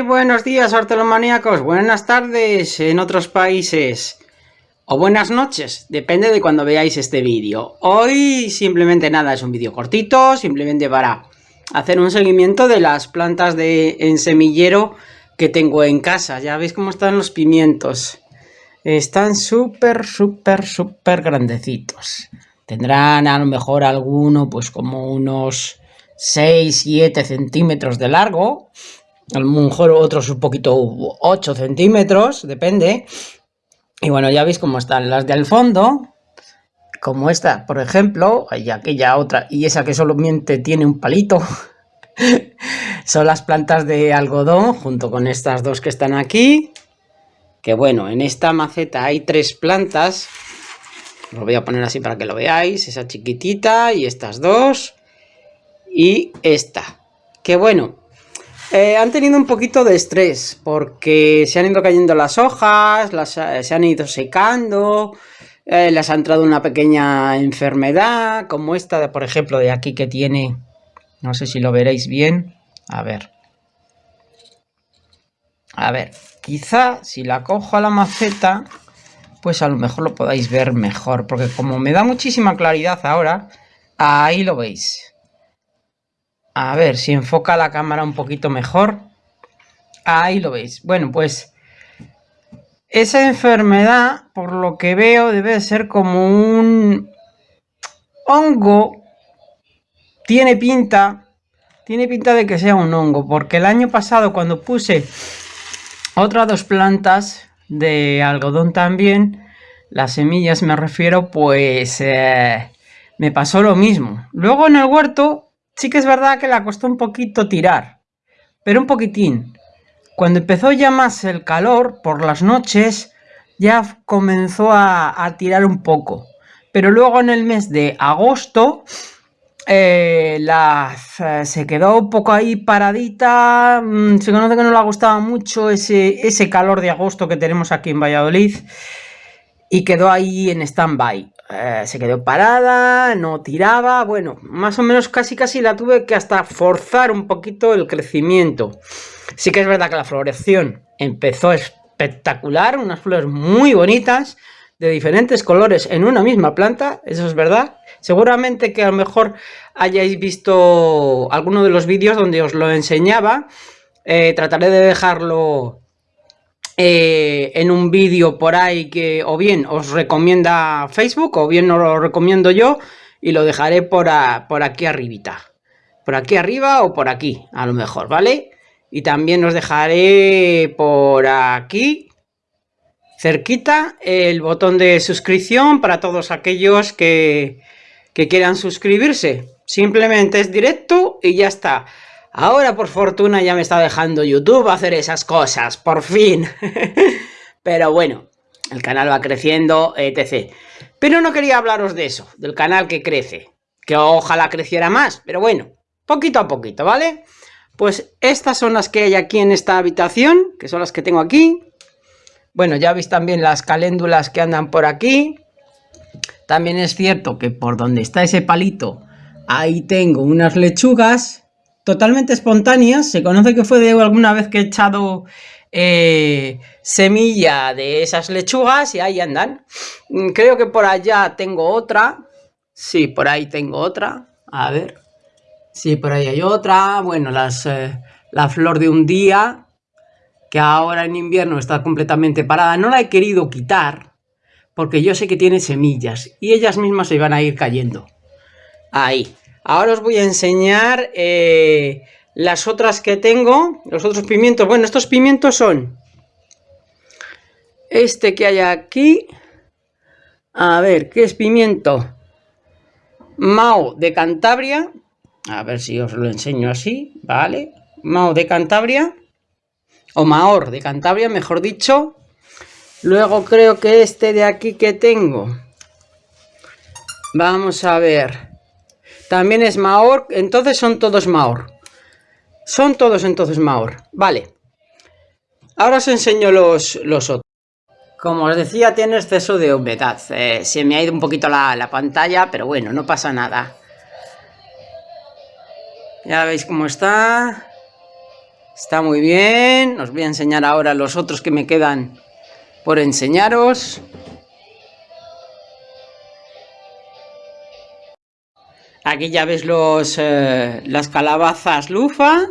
Buenos días, hortelomaníacos. Buenas tardes en otros países. O buenas noches, depende de cuando veáis este vídeo. Hoy simplemente nada, es un vídeo cortito, simplemente para hacer un seguimiento de las plantas de en semillero que tengo en casa. Ya veis cómo están los pimientos. Están súper, súper, súper grandecitos. Tendrán a lo mejor alguno pues como unos 6, 7 centímetros de largo a lo mejor otros un poquito 8 centímetros, depende. Y bueno, ya veis cómo están las del fondo, como esta, por ejemplo, y aquella otra, y esa que solamente tiene un palito. Son las plantas de algodón, junto con estas dos que están aquí. Que bueno, en esta maceta hay tres plantas. Lo voy a poner así para que lo veáis. Esa chiquitita y estas dos. Y esta. Que bueno, eh, han tenido un poquito de estrés porque se han ido cayendo las hojas, las, eh, se han ido secando, eh, les ha entrado una pequeña enfermedad, como esta, por ejemplo, de aquí que tiene, no sé si lo veréis bien, a ver. A ver, quizá si la cojo a la maceta, pues a lo mejor lo podáis ver mejor, porque como me da muchísima claridad ahora, ahí lo veis. A ver si enfoca la cámara un poquito mejor. Ahí lo veis. Bueno, pues esa enfermedad, por lo que veo, debe ser como un hongo. Tiene pinta, tiene pinta de que sea un hongo, porque el año pasado cuando puse otras dos plantas de algodón también, las semillas me refiero, pues eh, me pasó lo mismo. Luego en el huerto Sí que es verdad que le costó un poquito tirar, pero un poquitín. Cuando empezó ya más el calor, por las noches, ya comenzó a, tirar un poco. Pero luego en el mes de agosto, eh, eh, se quedó un poco ahí paradita. Mm, se conoce que no le gustaba mucho ese, ese calor de agosto que tenemos aquí en Valladolid. Y quedó ahí en stand-by. Eh, se quedó parada, no tiraba, bueno, más o menos casi casi la tuve que hasta forzar un poquito el crecimiento. Sí que es verdad que la floración empezó espectacular, unas flores muy bonitas, de diferentes colores en una misma planta, eso es verdad. Seguramente que a lo mejor hayáis visto alguno de los vídeos donde os lo enseñaba. Eh, trataré de dejarlo eh, en un vídeo por ahí que o bien os recomienda Facebook o bien no lo recomiendo yo y lo dejaré por, por aquí arribita. Por aquí arriba o por aquí, a lo mejor, ¿vale? Y también os dejaré por aquí, cerquita, el botón de suscripción para todos aquellos que, que quieran suscribirse. Simplemente es directo y ya está. Ahora por fortuna ya me está dejando YouTube hacer esas cosas, por fin. Pero bueno, el canal va creciendo, etc. Pero no quería hablaros de eso, del canal que crece. Que ojalá creciera más, pero bueno, poquito a poquito, ¿vale? Pues estas son las que hay aquí en esta habitación, que son las que tengo aquí. Bueno, ya veis también las caléndulas que andan por aquí. También es cierto que por donde está ese palito, ahí tengo unas lechugas totalmente espontáneas. Se conoce que fue de alguna vez que he echado eh, semilla de esas lechugas y ahí andan. Mm, creo que por allá tengo otra. Sí, por ahí tengo otra. A ver. Sí, por ahí hay otra. Bueno, eh, la flor de un día, que ahora en invierno está completamente parada. No la he querido quitar, porque yo sé que tiene semillas y ellas mismas se van a ir cayendo. Ahí. Ahora os voy a enseñar eh, las otras que tengo, los otros pimientos. Bueno, estos pimientos son este que hay aquí. A ver, ¿qué es pimiento? Mao de Cantabria. A ver si os lo enseño así, ¿vale? Mao de Cantabria. O Maor de Cantabria, mejor dicho. Luego creo que este de aquí que tengo. Vamos a ver. También es Maor, entonces son todos Maor. Son todos entonces Maor. Vale. Ahora os enseño los, los otros. Como os decía, tiene exceso de humedad. Eh, se me ha ido un poquito la, la pantalla, pero bueno, no pasa nada. Ya veis cómo está. Está muy bien. Os voy a enseñar ahora los otros que me quedan por enseñaros. Aquí ya ves los, eh, las calabazas lufa,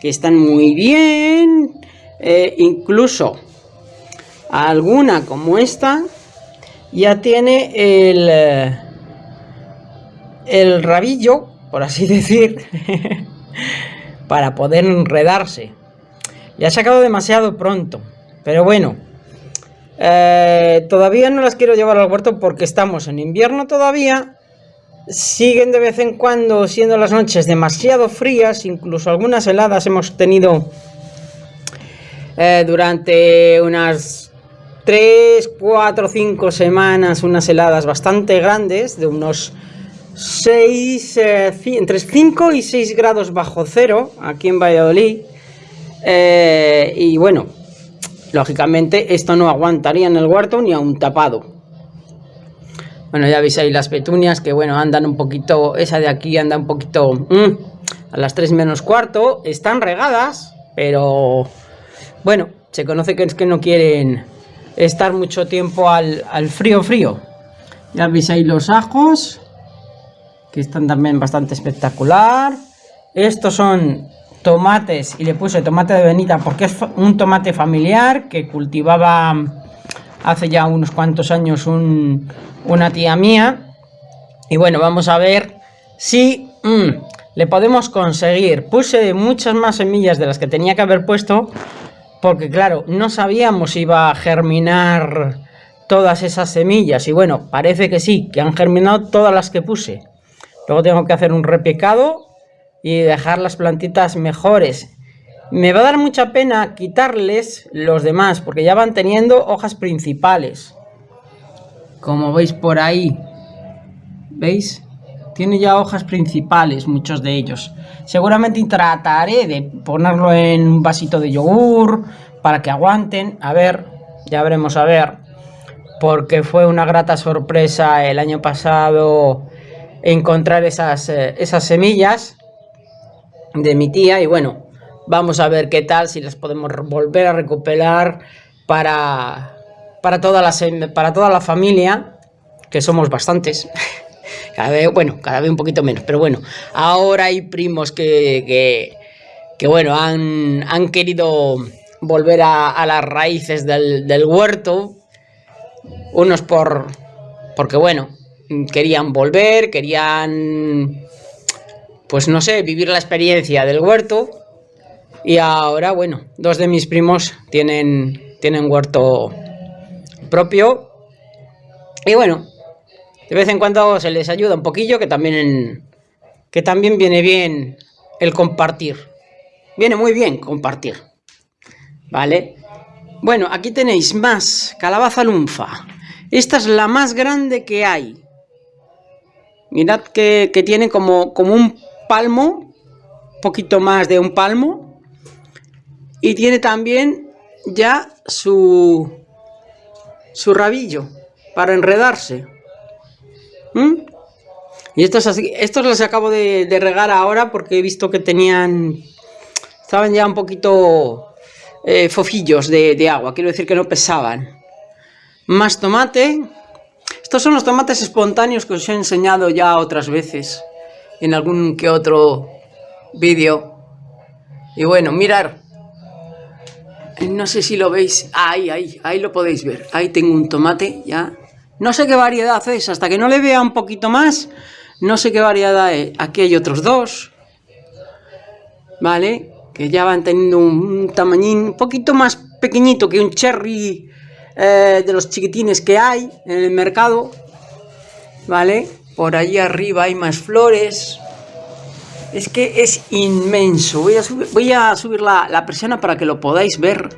que están muy bien. Eh, incluso alguna como esta ya tiene el, eh, el rabillo, por así decir, para poder enredarse. Ya ha sacado demasiado pronto, pero bueno, todavía no las quiero llevar al huerto porque estamos en invierno todavía. Siguen de vez en cuando siendo las noches demasiado frías, incluso algunas heladas hemos tenido eh, durante unas 3, 4, 5 semanas, unas heladas bastante grandes, de unos 6, eh, entre 5 y 6 grados bajo cero, aquí en Valladolid. Eh, y bueno, lógicamente esto no aguantaría en el huerto ni a un tapado. Bueno, ya veis ahí las petunias que bueno, andan un poquito, esa de aquí anda un poquito mm, a las 3 menos cuarto. Están regadas, pero bueno, se conoce que es que no quieren estar mucho tiempo al, frío frío. Ya veis ahí los ajos, que están también bastante espectacular. Estos son tomates, y le puse tomate de Benita porque es un tomate familiar que cultivaba hace ya unos cuantos años una tía mía. Y bueno, vamos a ver si mm, le podemos conseguir. Puse muchas más semillas de las que tenía que haber puesto porque claro, no sabíamos si iba a germinar todas esas semillas, y bueno, parece que sí, que han germinado todas las que puse. Luego tengo que hacer un repicado y dejar las plantitas mejores. Me va a dar mucha pena quitarles los demás, porque ya van teniendo hojas principales. Como veis por ahí. ¿Veis? Tiene ya hojas principales, muchos de ellos. Seguramente trataré de ponerlo en un vasito de yogur para que aguanten. A ver, ya veremos a ver. Porque fue una grata sorpresa el año pasado encontrar esas, eh, esas semillas de mi tía. Y bueno, vamos a ver qué tal, si las podemos volver a recuperar para, para, toda, la, para toda la familia, que somos bastantes. Cada vez, bueno, cada vez un poquito menos, pero bueno, ahora hay primos que, que, bueno, han, han, querido volver a, las raíces del, huerto, unos por, porque bueno, querían volver, querían, pues no sé, vivir la experiencia del huerto, y ahora, bueno, dos de mis primos tienen, tienen huerto propio, y bueno, de vez en cuando se les ayuda un poquillo, que también, que también viene bien el compartir. Viene muy bien compartir. ¿Vale? Bueno, aquí tenéis más calabaza lunfa. Esta es la más grande que hay. Mirad que, que tiene como, como un palmo, poquito más de un palmo. Y tiene también ya su, su rabillo para enredarse. ¿Mm? Y estos, estos los acabo de, regar ahora porque he visto que tenían... Estaban ya un poquito eh, fofillos de, de agua, quiero decir que no pesaban. Más tomate. Estos son los tomates espontáneos que os he enseñado ya otras veces. En algún que otro vídeo. Y bueno, mirar. No sé si lo veis. Ahí, ahí, ahí lo podéis ver. Ahí tengo un tomate ya no sé qué variedad es, hasta que no le vea un poquito más, no sé qué variedad es. Aquí hay otros dos, ¿vale? Que ya van teniendo un, tamañín un poquito más pequeñito que un cherry eh, de los chiquitines que hay en el mercado, ¿vale? Por allí arriba hay más flores. Es que es inmenso. Voy a, subir la, la presión para que lo podáis ver.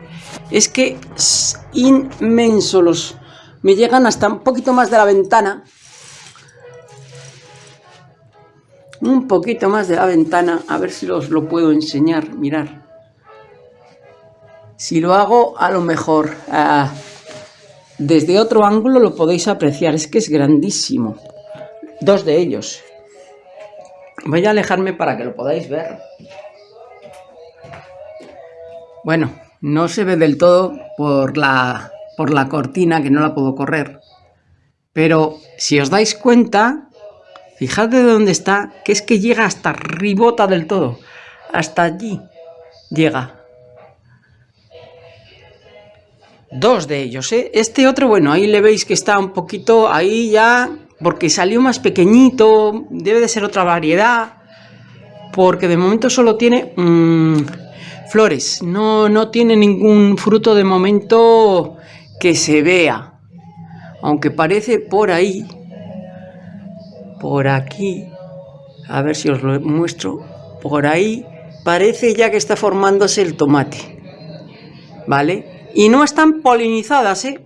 Es que es inmenso los, me llegan hasta un poquito más de la ventana. Un poquito más de la ventana, a ver si os lo puedo enseñar, mirar. Si lo hago, a lo mejor ah, desde otro ángulo lo podéis apreciar, es que es grandísimo. Dos de ellos. Voy a alejarme para que lo podáis ver. Bueno, no se ve del todo por la, por la cortina que no la puedo correr. Pero si os dais cuenta, fijad de dónde está, que es que llega hasta ribota del todo. Hasta allí llega. Dos de ellos, ¿eh? Este otro, bueno, ahí le veis que está un poquito, ahí ya, porque salió más pequeñito, debe de ser otra variedad, porque de momento solo tiene mm, flores, no, no tiene ningún fruto de momento que se vea, aunque parece por ahí, por aquí, a ver si os lo muestro, por ahí parece ya que está formándose el tomate, ¿vale? Y no están polinizadas, ¿eh?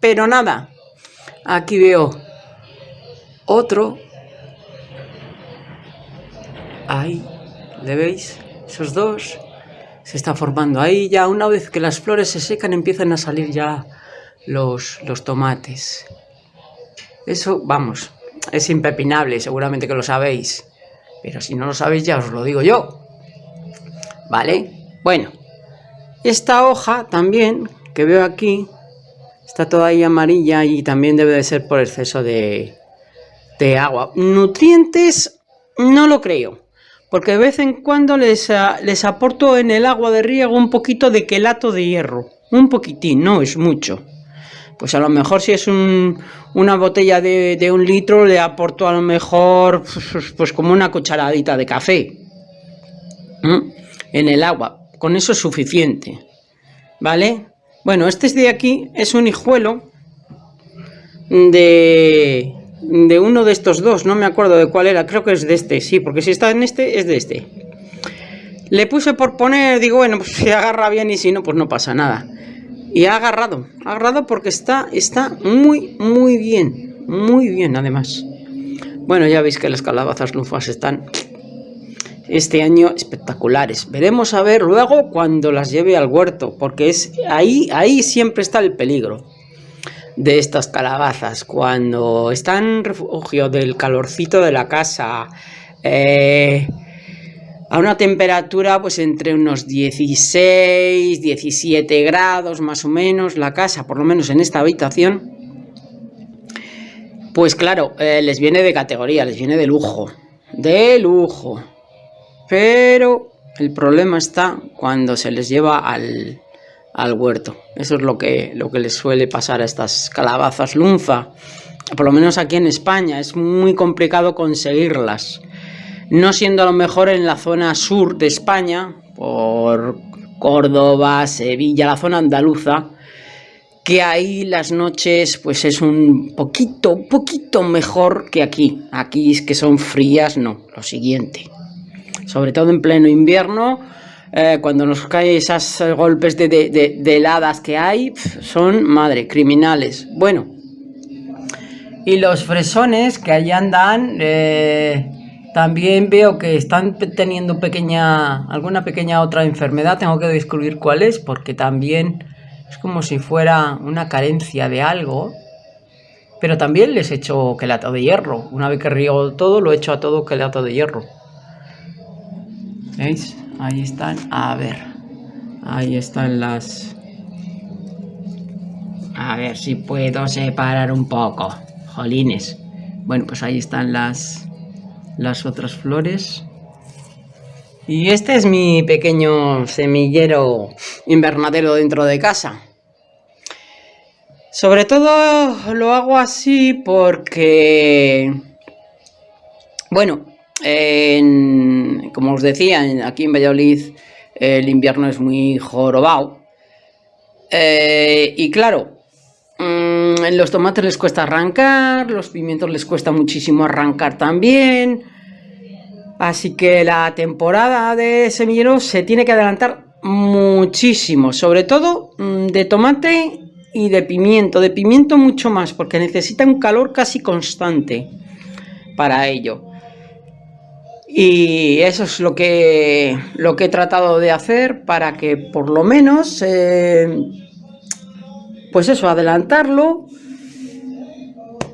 Pero nada. Aquí veo otro. Ahí, ¿le veis? Esos dos se están formando. Ahí ya una vez que las flores se secan empiezan a salir ya los, los tomates. Eso, vamos, es impepinable, seguramente que lo sabéis. Pero si no lo sabéis ya os lo digo yo. ¿Vale? Bueno. Esta hoja también, que veo aquí, está toda ahí amarilla y también debe de ser por exceso de, de agua. Nutrientes no lo creo, porque de vez en cuando les, les aporto en el agua de riego un poquito de quelato de hierro. Un poquitín, no es mucho. Pues a lo mejor si es una botella de, un litro le aporto a lo mejor pues, pues como una cucharadita de café en el agua con eso es suficiente, ¿vale? Bueno, este de aquí es un hijuelo de, de uno de estos dos, no me acuerdo de cuál era, creo que es de este, sí, porque si está en este, es de este. Le puse por poner, digo, bueno, pues si agarra bien y si no, pues no pasa nada. Y ha agarrado, ha agarrado porque está, está muy, muy bien, muy bien además. Bueno, ya veis que las calabazas lufas están este año espectaculares. Veremos a ver luego cuando las lleve al huerto, porque es ahí, ahí siempre está el peligro de estas calabazas. Cuando están refugio del calorcito de la casa, eh, a una temperatura pues entre unos 16, 17 grados más o menos, la casa, por lo menos en esta habitación, pues claro, eh, les viene de categoría, les viene de lujo, de lujo. Pero el problema está cuando se les lleva al, huerto. Eso es lo que, lo que les suele pasar a estas calabazas lunfa. Por lo menos aquí en España es muy complicado conseguirlas. No siendo a lo mejor en la zona sur de España, por Córdoba, Sevilla, la zona andaluza, que ahí las noches pues es un poquito, un poquito mejor que aquí. Aquí es que son frías, no, lo siguiente sobre todo en pleno invierno, eh, cuando nos caen esos golpes de, heladas que hay, son, madre, criminales. Bueno, y los fresones que allí andan, eh, también veo que están teniendo pequeña, alguna pequeña otra enfermedad, tengo que descubrir cuál es, porque también es como si fuera una carencia de algo. Pero también les he hecho quelato de hierro. Una vez que riego todo, lo he hecho a todo quelato de hierro. ¿Veis? Ahí están. A ver. Ahí están las... A ver si puedo separar un poco. Jolines. Bueno, pues ahí están las, las otras flores. Y este es mi pequeño semillero invernadero dentro de casa. Sobre todo lo hago así porque... Bueno, como os decía, aquí en Valladolid el invierno es muy jorobado. Eh, y claro, mm, en los tomates les cuesta arrancar, los pimientos les cuesta muchísimo arrancar también. Así que la temporada de semilleros se tiene que adelantar muchísimo, sobre todo mm, de tomate y de pimiento, de pimiento mucho más, porque necesita un calor casi constante para ello. Y eso es lo que, lo que he tratado de hacer para que por lo menos, eh, pues eso, adelantarlo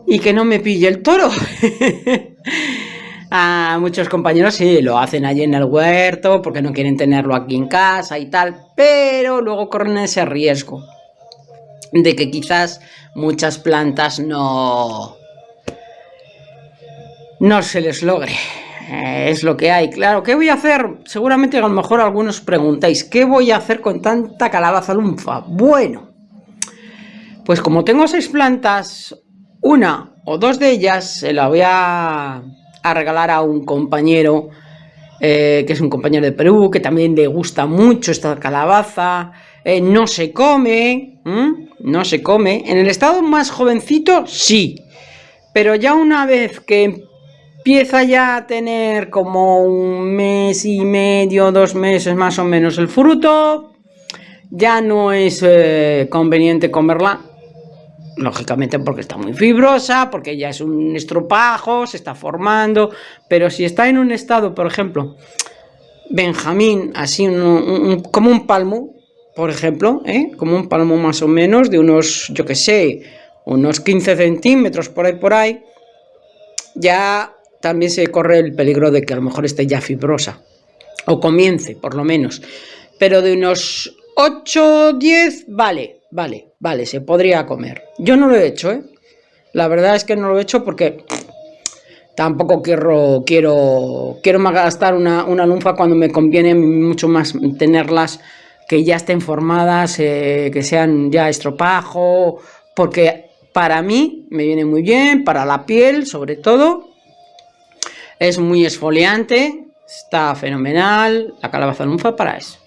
y que no me pille el toro. a muchos compañeros sí, lo hacen allí en el huerto porque no quieren tenerlo aquí en casa y tal, pero luego corren ese riesgo de que quizás muchas plantas no, no se les logre. Eh, es lo que hay. Claro, ¿qué voy a hacer? Seguramente a lo mejor algunos preguntáis, ¿qué voy a hacer con tanta calabaza lunfa? Bueno, pues como tengo seis plantas, una o dos de ellas se la voy a, regalar a un compañero, eh, que es un compañero de Perú, que también le gusta mucho esta calabaza, eh, no se come, no se come. En el estado más jovencito, sí, pero ya una vez que empieza ya a tener como un mes y medio, dos meses más o menos el fruto, ya no es eh, conveniente comerla, lógicamente porque está muy fibrosa, porque ya es un estropajo, se está formando, pero si está en un estado, por ejemplo, Benjamín, así como un palmo, por ejemplo, ¿eh? como un palmo más o menos, de unos, yo que sé, unos 15 centímetros por ahí por ahí, ya también se corre el peligro de que a lo mejor esté ya fibrosa, o comience por lo menos, pero de unos 8, 10, vale, vale, vale, se podría comer. Yo no lo he hecho, ¿eh? La verdad es que no lo he hecho porque tampoco quiero, quiero, quiero gastar una, una lunfa cuando me conviene mucho más tenerlas que ya estén formadas, eh, que sean ya estropajo, porque para mí me viene muy bien, para la piel sobre todo, es muy esfoliante, está fenomenal, la calabaza lunfa para eso.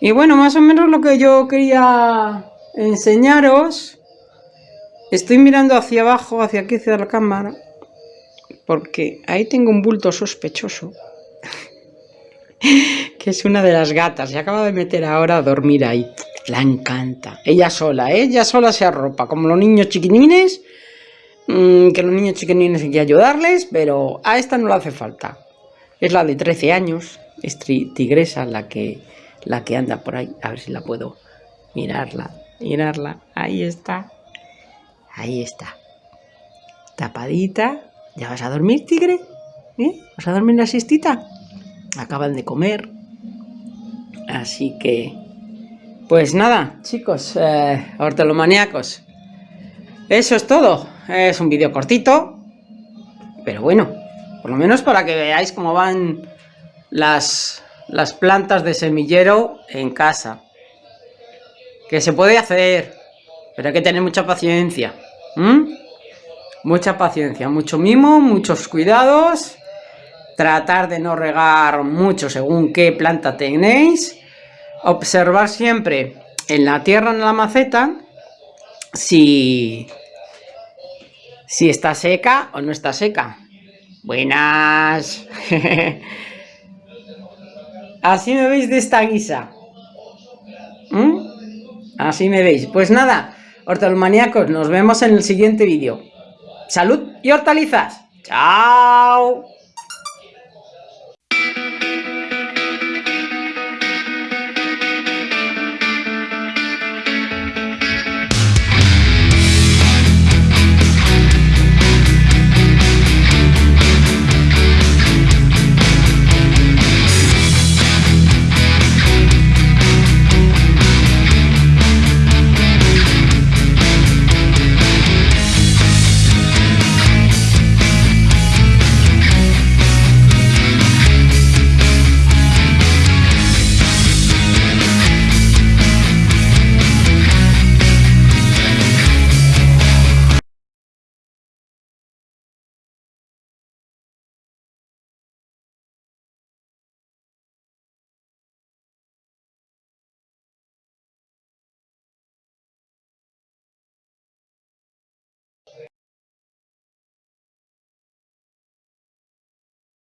Y bueno, más o menos lo que yo quería enseñaros, estoy mirando hacia abajo, hacia aquí, hacia la cámara, porque ahí tengo un bulto sospechoso, que es una de las gatas, se acaba de meter ahora a dormir ahí, la encanta, ella sola, ¿eh? ella sola se arropa, como los niños chiquinines, Mm, que los niños chiquinines hay que ayudarles, pero a esta no le hace falta. Es la de 13 años, es tigresa la que, la que anda por ahí. A ver si la puedo mirarla, mirarla. Ahí está, ahí está. Tapadita. ¿Ya vas a dormir, tigre? ¿Eh? ¿Vas a dormir la siestita? Acaban de comer. Así que... Pues nada, chicos, eh, hortelomaniacos. Eso es todo. Es un vídeo cortito, pero bueno, por lo menos para que veáis cómo van las, las plantas de semillero en casa. Que se puede hacer, pero hay que tener mucha paciencia. Mucha paciencia, mucho mimo, muchos cuidados. Tratar de no regar mucho según qué planta tenéis. Observar siempre en la tierra, en la maceta, si si está seca o no está seca. Buenas. Así me veis de esta guisa. ¿Mm? Así me veis. Pues nada, hortalmaníacos, nos vemos en el siguiente vídeo. Salud y hortalizas. Chao.